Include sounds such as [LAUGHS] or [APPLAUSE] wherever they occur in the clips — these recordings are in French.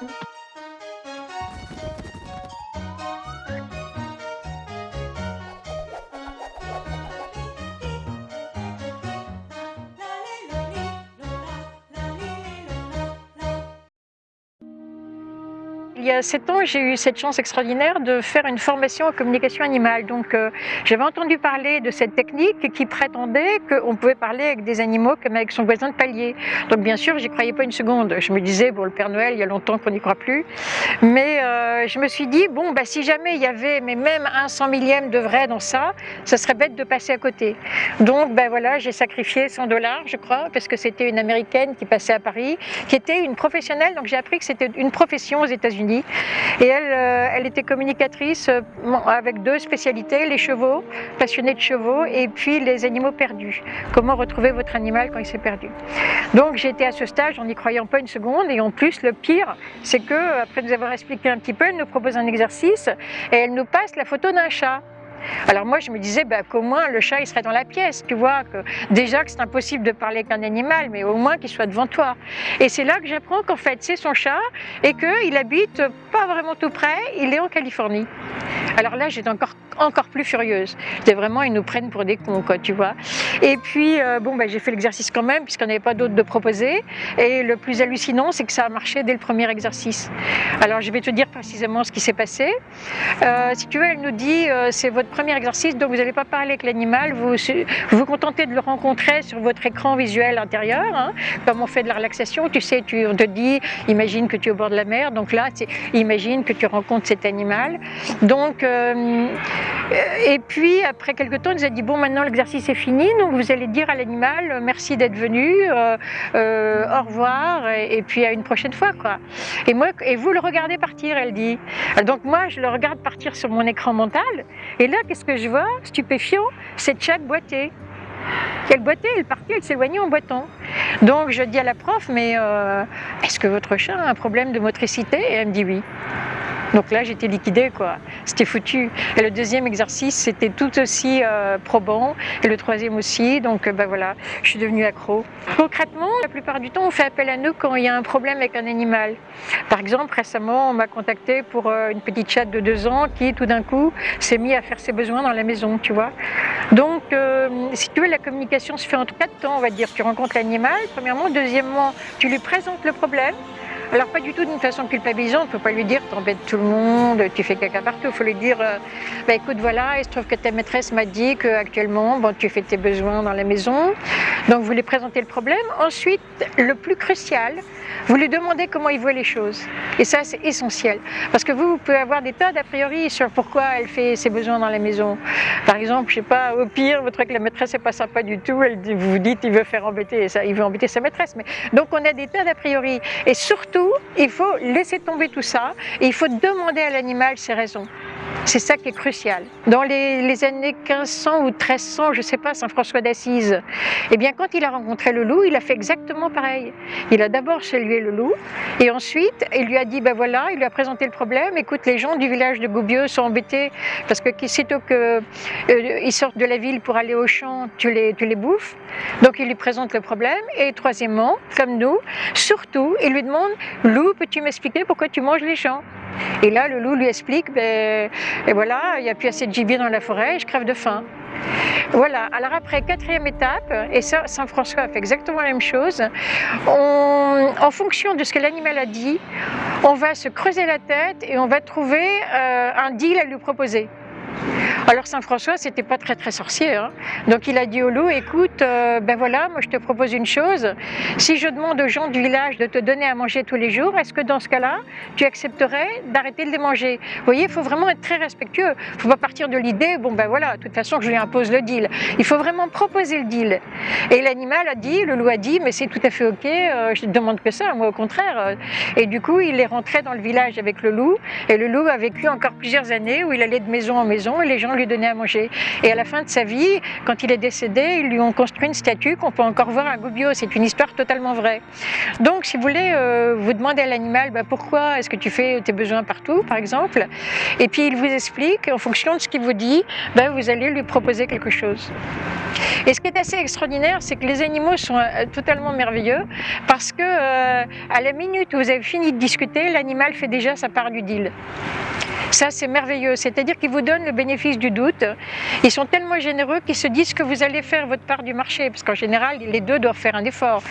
Thank you. Il y a sept ans, j'ai eu cette chance extraordinaire de faire une formation en communication animale. Donc, euh, j'avais entendu parler de cette technique qui prétendait qu'on pouvait parler avec des animaux comme avec son voisin de palier. Donc, bien sûr, j'y croyais pas une seconde. Je me disais, bon, le Père Noël, il y a longtemps qu'on n'y croit plus. Mais euh, je me suis dit, bon, bah, si jamais il y avait mais même un cent millième de vrai dans ça, ça serait bête de passer à côté. Donc, ben voilà, j'ai sacrifié 100 dollars, je crois, parce que c'était une américaine qui passait à Paris, qui était une professionnelle. Donc, j'ai appris que c'était une profession aux États-Unis et elle, euh, elle était communicatrice euh, avec deux spécialités, les chevaux, passionnée de chevaux, et puis les animaux perdus. Comment retrouver votre animal quand il s'est perdu. Donc j'étais à ce stage en n'y croyant pas une seconde, et en plus le pire, c'est que après nous avoir expliqué un petit peu, elle nous propose un exercice et elle nous passe la photo d'un chat. Alors moi je me disais bah, qu'au moins le chat il serait dans la pièce, tu vois, que déjà que c'est impossible de parler avec un animal, mais au moins qu'il soit devant toi. Et c'est là que j'apprends qu'en fait c'est son chat et qu'il habite pas vraiment tout près, il est en Californie. Alors là j'étais encore encore plus furieuse. C'était vraiment, ils nous prennent pour des cons, quoi, tu vois. Et puis, euh, bon, bah, j'ai fait l'exercice quand même, puisqu'on n'avait pas d'autre de proposer. Et le plus hallucinant, c'est que ça a marché dès le premier exercice. Alors, je vais te dire précisément ce qui s'est passé. Euh, si tu veux, elle nous dit, euh, c'est votre premier exercice, donc vous n'allez pas parler avec l'animal, vous vous contentez de le rencontrer sur votre écran visuel intérieur, hein, comme on fait de la relaxation. Tu sais, tu, on te dit, imagine que tu es au bord de la mer, donc là, que tu rencontres cet animal. Donc, euh, et puis, après quelques temps, il nous a dit, bon, maintenant l'exercice est fini, donc vous allez dire à l'animal, merci d'être venu, euh, euh, au revoir, et, puis à une prochaine fois. Et moi, et vous le regardez partir, elle dit. Donc moi, je le regarde partir sur mon écran mental, et là, qu'est-ce que je vois? Stupéfiant, c'est Tchad boiter. Elle boitait, elle partait, elle s'éloignait en boitant. Donc je dis à la prof, mais euh, est-ce que votre chat a un problème de motricité? Et elle me dit oui. Donc là, j'étais liquidée, quoi. C'était foutu. Et le deuxième exercice, c'était tout aussi euh, probant. Et le troisième aussi. Donc, ben voilà, je suis devenue accro. Concrètement, la plupart du temps, on fait appel à nous quand il y a un problème avec un animal. Par exemple, récemment, on m'a contacté pour euh, une petite chatte de deux ans qui, tout d'un coup, s'est mis à faire ses besoins dans la maison, tu vois. Donc, si tu veux, la communication se fait en quatre temps, on va dire. Tu rencontres l'animal, premièrement. Deuxièmement, tu lui présentes le problème. Alors pas du tout d'une façon culpabilisante, il ne faut pas lui dire t'embêtes tout le monde, tu fais caca partout, il faut lui dire euh, bah, écoute voilà, il se trouve que ta maîtresse m'a dit qu'actuellement bon, tu fais tes besoins dans la maison, donc vous lui présentez le problème. Ensuite, le plus crucial, vous lui demandez comment il voit les choses. Et ça c'est essentiel, parce que vous, vous pouvez avoir des tas d'a priori sur pourquoi elle fait ses besoins dans la maison. Par exemple, je sais pas, au pire, votre que la maîtresse n'est pas sympa du tout, elle, vous vous dites il veut faire embêter, il veut embêter sa maîtresse. Donc on a des tas d'a priori. Et surtout, il faut laisser tomber tout ça et il faut demander à l'animal ses raisons. C'est ça qui est crucial. Dans les, années 1500 ou 1300, je ne sais pas, Saint François d'Assise, eh bien quand il a rencontré le loup, il a fait exactement pareil. Il a d'abord salué le loup et ensuite il lui a dit, ben voilà, il lui a présenté le problème, écoute, les gens du village de Goubieux sont embêtés parce que sitôt qu'ils euh, sortent de la ville pour aller au champ, tu les, tu les bouffes. Donc il lui présente le problème et troisièmement, comme nous, surtout, il lui demande, loup, peux-tu m'expliquer pourquoi tu manges les champs? Et là, le loup lui explique, ben, voilà, il n'y a plus assez de gibier dans la forêt, je crève de faim. Voilà, alors après, quatrième étape, et ça, Saint-François fait exactement la même chose, en fonction de ce que l'animal a dit, on va se creuser la tête et on va trouver euh, un deal à lui proposer. Alors Saint François, c'était pas très très sorcier, hein. donc il a dit au loup, écoute, euh, ben voilà, moi je te propose une chose, si je demande aux gens du village de te donner à manger tous les jours, est-ce que dans ce cas-là, tu accepterais d'arrêter de les manger? Vous voyez, il faut vraiment être très respectueux, il faut pas partir de l'idée, bon ben voilà, de toute façon je lui impose le deal, il faut vraiment proposer le deal. Et l'animal a dit, le loup a dit, mais c'est tout à fait ok, euh, je ne demande que ça, moi au contraire. Et du coup, il est rentré dans le village avec le loup, et le loup a vécu encore plusieurs années où il allait de maison en maison et les gens donner à manger. Et à la fin de sa vie, quand il est décédé, ils lui ont construit une statue qu'on peut encore voir à Gubbio. C'est une histoire totalement vraie. Donc, si vous voulez, euh, vous demandez à l'animal bah, pourquoi est-ce que tu fais tes besoins partout, par exemple, et puis il vous explique, en fonction de ce qu'il vous dit, bah, vous allez lui proposer quelque chose. Et ce qui est assez extraordinaire, c'est que les animaux sont euh, totalement merveilleux parce que euh, à la minute où vous avez fini de discuter, l'animal fait déjà sa part du deal. Ça, c'est merveilleux. C'est-à-dire qu'ils vous donnent le bénéfice du doute. Ils sont tellement généreux qu'ils se disent que vous allez faire votre part du marché. Parce qu'en général, les deux doivent faire un effort.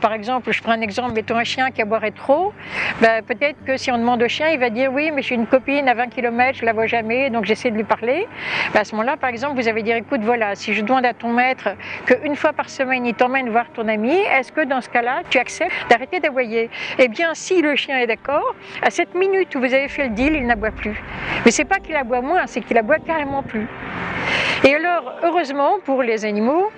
Par exemple, je prends un exemple, mettons un chien qui aboierait trop. Ben, Peut-être que si on demande au chien, il va dire oui, mais j'ai une copine à 20 km, je la vois jamais, donc j'essaie de lui parler. Ben, à ce moment-là, par exemple, vous avez dire écoute, voilà, si je demande à ton maître qu'une fois par semaine, il t'emmène voir ton ami, est-ce que dans ce cas-là, tu acceptes d'arrêter d'aboyer? Eh bien, si le chien est d'accord, à cette minute où vous avez fait le deal, il n'aboie plus. Mais c'est pas qu'il aboie moins, c'est qu'il aboie carrément plus. Et alors, heureusement pour les animaux,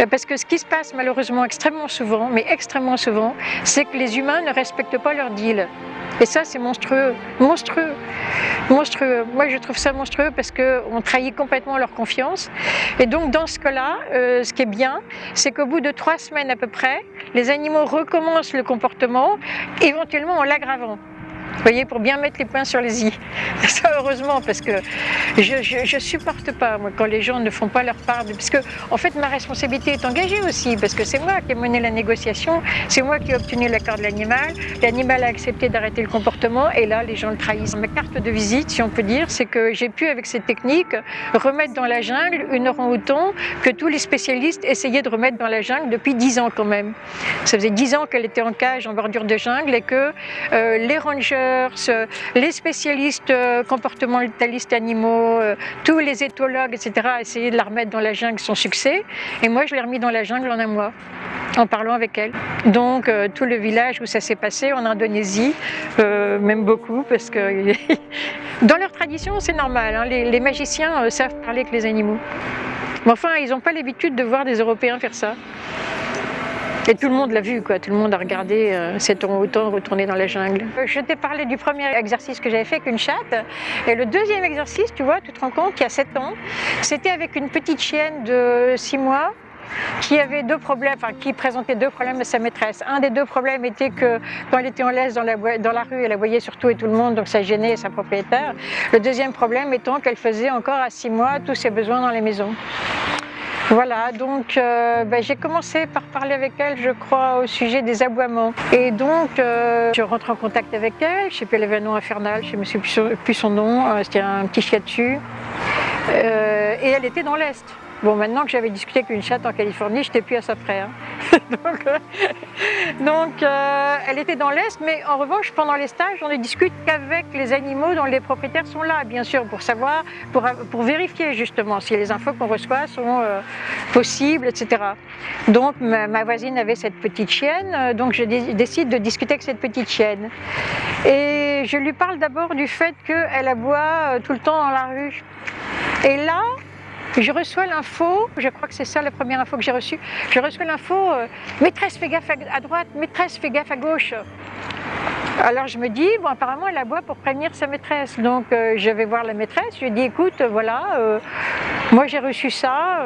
euh, parce que ce qui se passe malheureusement extrêmement souvent, mais extrêmement souvent, c'est que les humains ne respectent pas leur deal. Et ça, c'est monstrueux, monstrueux, monstrueux. Moi, je trouve ça monstrueux parce qu'on trahit complètement leur confiance. Et donc, dans ce cas-là, euh, ce qui est bien, c'est qu'au bout de trois semaines à peu près, les animaux recommencent le comportement, éventuellement en l'aggravant. Vous voyez, pour bien mettre les points sur les i. Ça, heureusement, parce que je, ne supporte pas, moi, quand les gens ne font pas leur part. De... Parce que, en fait, ma responsabilité est engagée aussi, parce que c'est moi qui ai mené la négociation, c'est moi qui ai obtenu l'accord de l'animal, l'animal a accepté d'arrêter le comportement, et là, les gens le trahissent. Ma carte de visite, si on peut dire, c'est que j'ai pu, avec cette technique, remettre dans la jungle une orang-outan que tous les spécialistes essayaient de remettre dans la jungle depuis 10 ans quand même. Ça faisait 10 ans qu'elle était en cage, en bordure de jungle, et que euh, les rangers les spécialistes euh, comportementalistes animaux, euh, tous les éthologues, etc., essayaient de la remettre dans la jungle sans succès. Et moi, je l'ai remis dans la jungle en un mois, en parlant avec elle. Donc, euh, tout le village où ça s'est passé, en Indonésie, même beaucoup, parce que [LAUGHS] dans leur tradition, c'est normal. Hein, les, magiciens savent parler avec les animaux. Mais enfin, ils n'ont pas l'habitude de voir des Européens faire ça. Et tout le monde l'a vu, quoi. tout le monde a regardé euh, cet orang-outan retourner dans la jungle. Je t'ai parlé du premier exercice que j'avais fait avec une chatte. Et le deuxième exercice, tu vois, tu te rends compte qu'il y a 7 ans, c'était avec une petite chienne de 6 mois qui avait deux problèmes, enfin qui présentait deux problèmes à sa maîtresse. Un des deux problèmes était que quand elle était en laisse dans la, dans la rue, elle voyait surtout et tout le monde, donc ça gênait sa propriétaire. Le deuxième problème étant qu'elle faisait encore à six mois tous ses besoins dans les maisons. Voilà, donc euh, ben, j'ai commencé par parler avec elle, je crois, au sujet des aboiements. Et donc, euh, je rentre en contact avec elle, sais un nom infernal, je ne souviens plus son nom, euh, c'était un petit chien dessus. et elle était dans l'Est. Bon, maintenant que j'avais discuté avec une chatte en Californie, je n'étais plus à sa frère. [LAUGHS] donc, euh, elle était dans l'Est, mais en revanche, pendant les stages, on ne discute qu'avec les animaux dont les propriétaires sont là, bien sûr, pour savoir, pour, pour vérifier justement si les infos qu'on reçoit sont euh, possibles, etc. Donc, ma, voisine avait cette petite chienne, euh, donc je décide de discuter avec cette petite chienne. Et je lui parle d'abord du fait qu'elle aboie tout le temps dans la rue. Et là, je reçois l'info, je crois que c'est ça la première info que j'ai reçue, je reçois l'info, euh, maîtresse fais gaffe à droite, maîtresse fais gaffe à gauche. Alors je me dis, bon apparemment elle aboie pour prévenir sa maîtresse. Donc euh, je vais voir la maîtresse, je lui dis écoute, voilà, euh, moi j'ai reçu ça.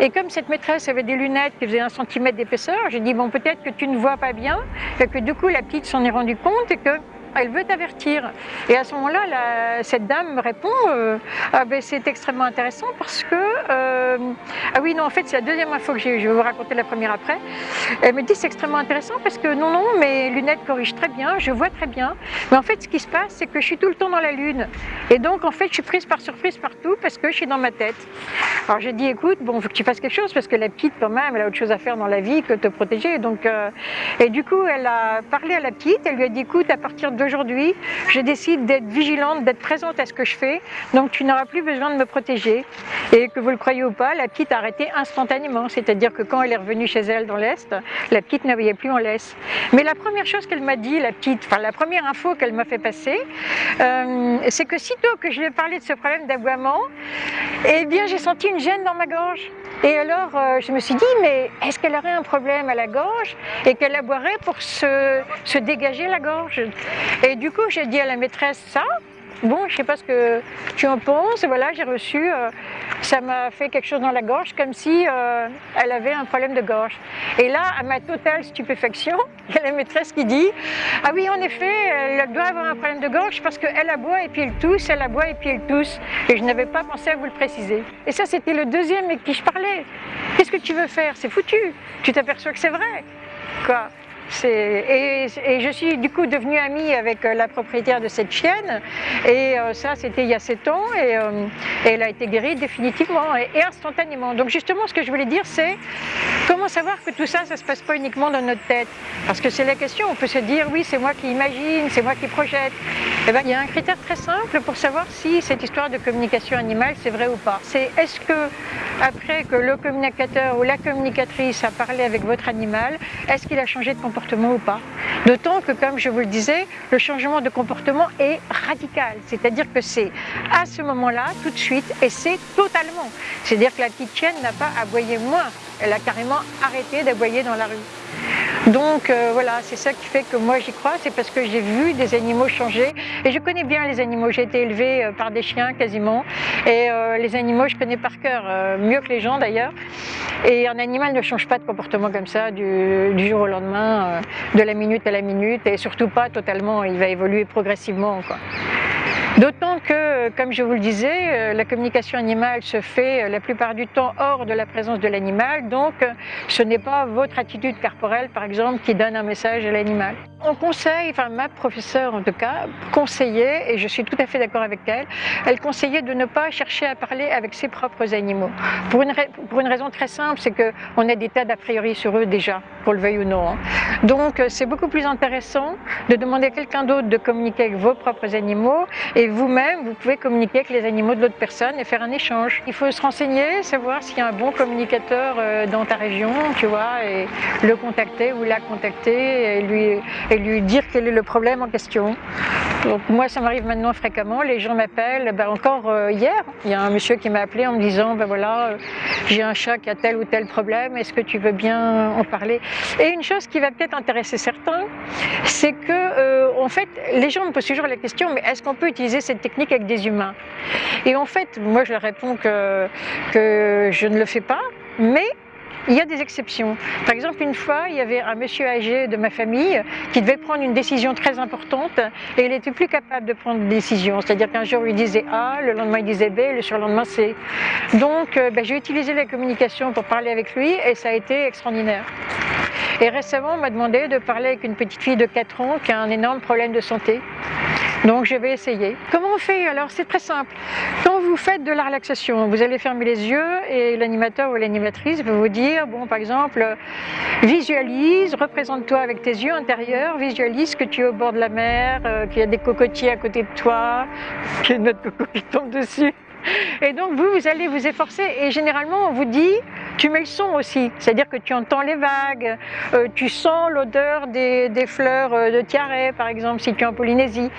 et comme cette maîtresse avait des lunettes qui faisaient un centimètre d'épaisseur, j'ai dit bon peut-être que tu ne vois pas bien, et que du coup la petite s'en est rendue compte et que elle veut t'avertir. Et à ce moment-là, cette dame me répond euh, ah ben, c'est extrêmement intéressant parce que euh, ah oui non en fait c'est la deuxième fois que j'ai je vais vous raconter la première après. Elle me dit c'est extrêmement intéressant parce que non non mes lunettes corrigent très bien, je vois très bien. Mais en fait ce qui se passe c'est que je suis tout le temps dans la lune et donc en fait je suis prise par surprise partout parce que je suis dans ma tête. Alors j'ai dit écoute bon faut que tu fasses quelque chose parce que la petite quand même elle a autre chose à faire dans la vie que te protéger donc euh, et du coup elle a parlé à la petite, elle lui a dit écoute à partir de aujourd'hui, je décide d'être vigilante, d'être présente à ce que je fais, donc tu n'auras plus besoin de me protéger. Et que vous le croyez ou pas, la petite a arrêté instantanément, c'est-à-dire que quand elle est revenue chez elle dans l'Est, la petite ne voyait plus en laisse. Mais la première chose qu'elle m'a dit, la petite, enfin la première info qu'elle m'a fait passer, euh, c'est que sitôt que je lui ai parlé de ce problème d'aboiement, eh bien j'ai senti une gêne dans ma gorge. Et alors, euh, je me suis dit, mais est-ce qu'elle aurait un problème à la gorge et qu'elle aboierait pour se, se dégager la gorge? Et du coup, j'ai dit à la maîtresse ça, bon, je sais pas ce que tu en penses. Voilà, j'ai reçu, euh, ça m'a fait quelque chose dans la gorge, comme si euh, elle avait un problème de gorge. Et là, à ma totale stupéfaction, [LAUGHS] il y a la maîtresse qui dit Ah oui, en effet, elle doit avoir un problème de gorge parce qu'elle aboie et puis elle tousse, elle aboie et puis elle tousse. Et je n'avais pas pensé à vous le préciser. Et ça, c'était le deuxième avec qui je parlais. Qu'est-ce que tu veux faire? C'est foutu. Tu t'aperçois que c'est vrai. Quoi et, et, je suis du coup devenue amie avec euh, la propriétaire de cette chienne et euh, ça c'était il y a 7 ans euh, et, elle a été guérie définitivement et, instantanément. Donc justement ce que je voulais dire c'est comment savoir que tout ça ça se passe pas uniquement dans notre tête? Parce que c'est la question, on peut se dire oui c'est moi qui imagine, c'est moi qui projette. Eh ben, il y a un critère très simple pour savoir si cette histoire de communication animale c'est vrai ou pas. C'est est-ce que après que le communicateur ou la communicatrice a parlé avec votre animal, est-ce qu'il a changé de comportement ou pas? D'autant que, comme je vous le disais, le changement de comportement est radical. C'est-à-dire que c'est à ce moment-là, tout de suite, et c'est totalement. C'est-à-dire que la petite chienne n'a pas aboyé moins, elle a carrément arrêté d'aboyer dans la rue. Donc euh, voilà, c'est ça qui fait que moi j'y crois, c'est parce que j'ai vu des animaux changer. Et je connais bien les animaux, j'ai été élevée euh, par des chiens quasiment. Et euh, les animaux je connais par cœur, mieux que les gens d'ailleurs. Et un animal ne change pas de comportement comme ça du, jour au lendemain, de la minute à la minute. Et surtout pas totalement, il va évoluer progressivement. D'autant que, comme je vous le disais, euh, la communication animale se fait euh, la plupart du temps hors de la présence de l'animal, donc euh, ce n'est pas votre attitude corporelle, par exemple, qui donne un message à l'animal. On conseille, enfin ma professeure en tout cas, conseillait, et je suis tout à fait d'accord avec elle, elle conseillait de ne pas chercher à parler avec ses propres animaux. Pour une, raison très simple, c'est qu'on a des tas d'a priori sur eux déjà, qu'on le veuille ou non. Hein. Donc c'est beaucoup plus intéressant de demander à quelqu'un d'autre de communiquer avec vos propres animaux et vous-même, vous pouvez communiquer avec les animaux de l'autre personne et faire un échange. Il faut se renseigner, savoir s'il y a un bon communicateur euh, dans ta région, tu vois, et le contacter ou la contacter et lui, et lui dire quel est le problème en question. Donc moi, ça m'arrive maintenant fréquemment. Les gens m'appellent. Ben, encore euh, hier, il y a un monsieur qui m'a appelé en me disant, ben voilà, euh, j'ai un chat qui a tel ou tel problème. Est-ce que tu veux bien en parler? Et une chose qui va peut-être intéresser certains, c'est que, en fait, les gens me posent toujours la question, mais est-ce qu'on peut utiliser cette technique avec des humains? Et en fait, moi je leur réponds que, que je ne le fais pas, mais il y a des exceptions. Par exemple, une fois, il y avait un monsieur âgé de ma famille qui devait prendre une décision très importante et il n'était plus capable de prendre une décision. C'est-à-dire qu'un jour, il disait A, le lendemain, il disait B, le surlendemain, C. Donc, euh, ben, j'ai utilisé la communication pour parler avec lui et ça a été extraordinaire. Et récemment, on m'a demandé de parler avec une petite fille de 4 ans qui a un énorme problème de santé. Donc je vais essayer. Comment on fait Alors? C'est très simple. Vous faites de la relaxation, vous allez fermer les yeux et l'animateur ou l'animatrice va vous dire, bon par exemple, visualise, représente-toi avec tes yeux intérieurs, visualise que tu es au bord de la mer, euh, qu'il y a des cocotiers à côté de toi, qu'il y a une autre coco qui tombe dessus. Et donc vous, vous allez vous efforcer et généralement on vous dit, tu mets le son aussi, c'est-à-dire que tu entends les vagues, euh, tu sens l'odeur des, fleurs euh, de tiare par exemple si tu es en Polynésie.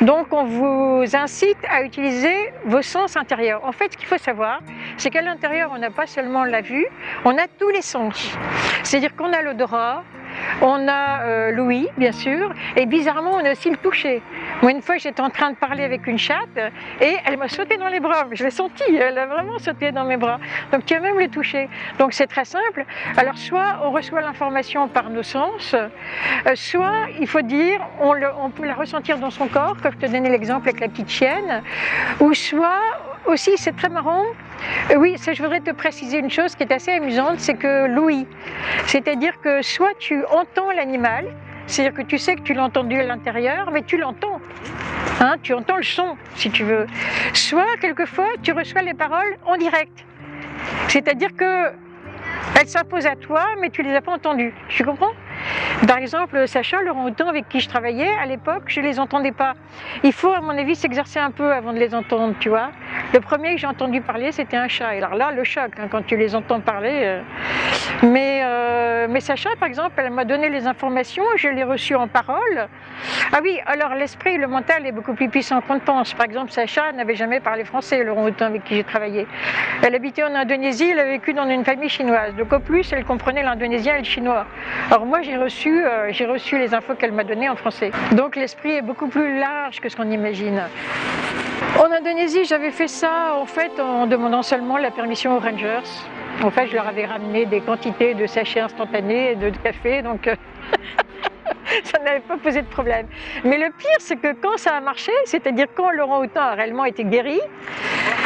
Donc on vous incite à utiliser vos sens intérieurs. En fait ce qu'il faut savoir, c'est qu'à l'intérieur on n'a pas seulement la vue, on a tous les sens. C'est-à-dire qu'on a l'odorat, on a euh, l'ouïe, bien sûr, et bizarrement, on a aussi le toucher. Moi, une fois, j'étais en train de parler avec une chatte et elle m'a sauté dans les bras. Je l'ai senti, elle a vraiment sauté dans mes bras. Donc, tu as même le toucher. Donc, c'est très simple. Alors, soit on reçoit l'information par nos sens, euh, soit, il faut dire, on, on peut la ressentir dans son corps, comme je te donnais l'exemple avec la petite chienne, ou soit aussi, c'est très marrant, euh, oui, je voudrais te préciser une chose qui est assez amusante, c'est que l'ouïe, c'est-à-dire que soit tu entends l'animal, c'est-à-dire que tu sais que tu l'as entendu à l'intérieur, mais tu l'entends. Hein, tu entends le son, si tu veux. Soit, quelquefois, tu reçois les paroles en direct. C'est-à-dire que elles s'imposent à toi, mais tu ne les as pas entendues. Tu comprends? Par exemple, Sacha, le orang avec qui je travaillais, à l'époque, je ne les entendais pas. Il faut, à mon avis, s'exercer un peu avant de les entendre, tu vois. Le premier que j'ai entendu parler, c'était un chat. Et alors là, le choc, hein, quand tu les entends parler. Euh. Mais, euh, mais Sacha, par exemple, elle m'a donné les informations, je l'ai reçu en parole. Ah oui, alors l'esprit, le mental est beaucoup plus puissant qu'on ne pense. Par exemple, Sacha n'avait jamais parlé français, le orang avec qui j'ai travaillé. Elle habitait en Indonésie, elle a vécu dans une famille chinoise. Donc au plus, elle comprenait l'indonésien et le chinois. Alors moi, j'ai reçu, euh, j'ai reçu les infos qu'elle m'a données en français. Donc l'esprit est beaucoup plus large que ce qu'on imagine. En Indonésie, j'avais fait ça en fait en demandant seulement la permission aux rangers. En fait, je leur avais ramené des quantités de sachets instantanés et de café, donc euh, [LAUGHS] [LAUGHS] ça n'avait pas posé de problème. Mais le pire, c'est que quand ça a marché, c'est-à-dire quand Laurent Houtin a réellement été guéri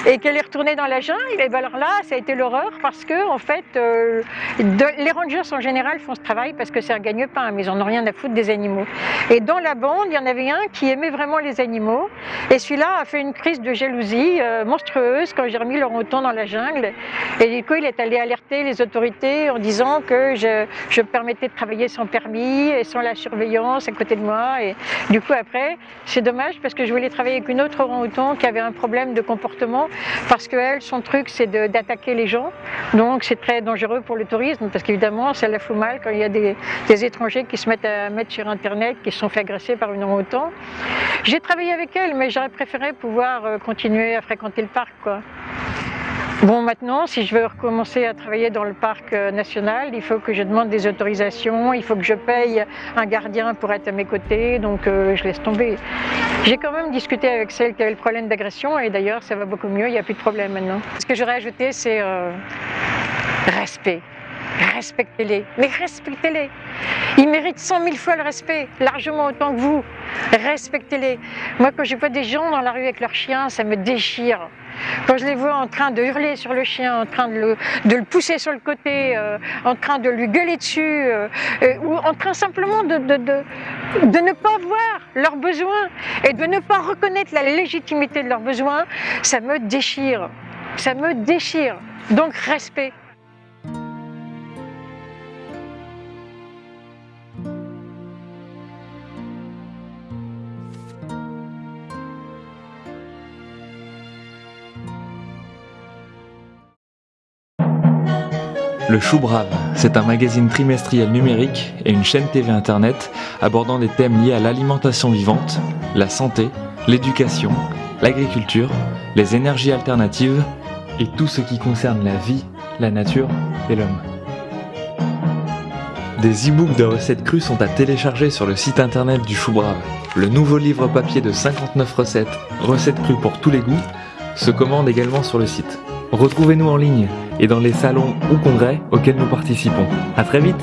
et qu'elle est retournée dans la jungle, et bien alors là, ça a été l'horreur parce que, en fait, euh, les rangers en général font ce travail parce que c'est un gagne-pain, mais ils n'en ont rien à foutre des animaux. Et dans la bande, il y en avait un qui aimait vraiment les animaux et celui-là a fait une crise de jalousie euh, monstrueuse quand j'ai remis Laurent Houtin dans la jungle. Et du coup, il est allé alerter les autorités en disant que je, je permettais de travailler sans permis et sans la surveillance à côté de moi. Et du coup, après, c'est dommage parce que je voulais travailler avec une autre orang-outan qui avait un problème de comportement parce que elle, son truc, c'est d'attaquer les gens. Donc, c'est très dangereux pour le tourisme parce qu'évidemment, ça la fout mal quand il y a des, étrangers qui se mettent à mettre sur Internet, qui se sont fait agresser par une orang-outan. J'ai travaillé avec elle, mais j'aurais préféré pouvoir euh, continuer à fréquenter le parc. Quoi. Bon, maintenant, si je veux recommencer à travailler dans le parc euh, national, il faut que je demande des autorisations, il faut que je paye un gardien pour être à mes côtés, donc euh, je laisse tomber. J'ai quand même discuté avec celle qui avait le problème d'agression et d'ailleurs, ça va beaucoup mieux, il n'y a plus de problème maintenant. Ce que j'aurais ajouté, c'est euh, respect. Respectez-les, mais respectez-les. Ils méritent cent mille fois le respect, largement autant que vous. Respectez-les. Moi, quand je vois des gens dans la rue avec leurs chiens, ça me déchire. Quand je les vois en train de hurler sur le chien, en train de le, pousser sur le côté, euh, en train de lui gueuler dessus, euh, euh, ou en train simplement de, de, de, ne pas voir leurs besoins et de ne pas reconnaître la légitimité de leurs besoins, ça me déchire. Ça me déchire. Donc respect. Le Chou Brave, c'est un magazine trimestriel numérique et une chaîne TV Internet abordant des thèmes liés à l'alimentation vivante, la santé, l'éducation, l'agriculture, les énergies alternatives et tout ce qui concerne la vie, la nature et l'homme. Des e-books de recettes crues sont à télécharger sur le site internet du Chou Brave. Le nouveau livre papier de 59 recettes, recettes crues pour tous les goûts, se commande également sur le site. Retrouvez-nous en ligne et dans les salons ou congrès auxquels nous participons. A très vite